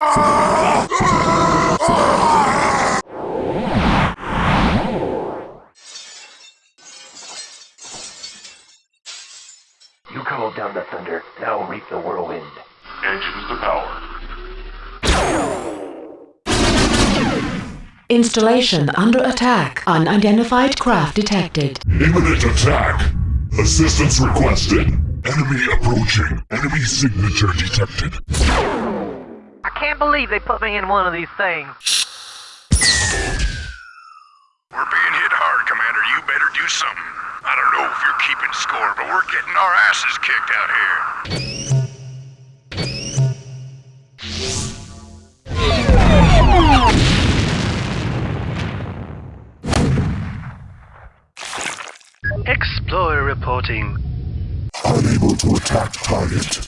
You called down the thunder, now reap the whirlwind. And choose the power. Installation under attack. Unidentified craft detected. Imminent attack! Assistance requested. Enemy approaching. Enemy signature detected. I can't believe they put me in one of these things. We're being hit hard, Commander. You better do something. I don't know if you're keeping score, but we're getting our asses kicked out here. Explorer reporting. Unable to attack target.